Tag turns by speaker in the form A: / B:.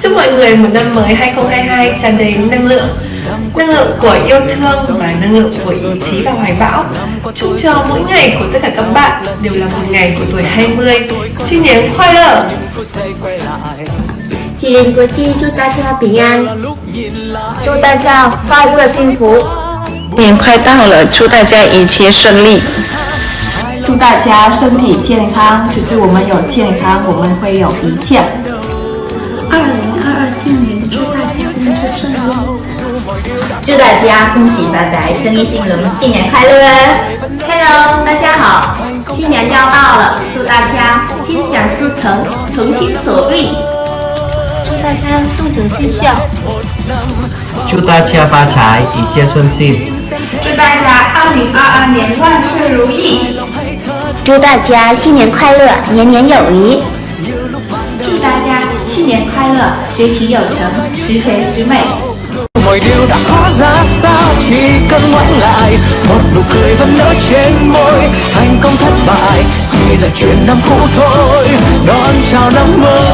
A: Chúc mọi người một năm mới 2022 tràn đầy năng lượng năng lượng của yêu thương và năng lượng của ý chí và hoài bão chúc cho mỗi ngày của tất cả các bạn đều là một ngày của tuổi 20 xin niên khoai lợ
B: 纪念国际，祝大家平安，
C: 祝大家快乐幸福。
D: 年快到了，祝大家一切顺利，
C: 祝大家身体健康。只是我们有健康，我们会有一切。
E: 祝大家恭喜发财，生意兴隆，新年快乐！Hello，大家好，新年要到了，祝大家心想事成，从心所欲。
B: 祝大家动辄见效，
F: 祝大家发财，一切顺心。
G: 祝大家二零二二年万事如意，
H: 祝大家新年快乐，年年有余。
C: 祝大家新年快乐，学习有成，十全十美。
I: Mọi điều đã khó ra sao? Chỉ cần ngoảnh lại, một nụ cười vẫn nở trên môi. Thành công thất bại, chỉ là chuyện năm cũ thôi. Đón chào năm mới.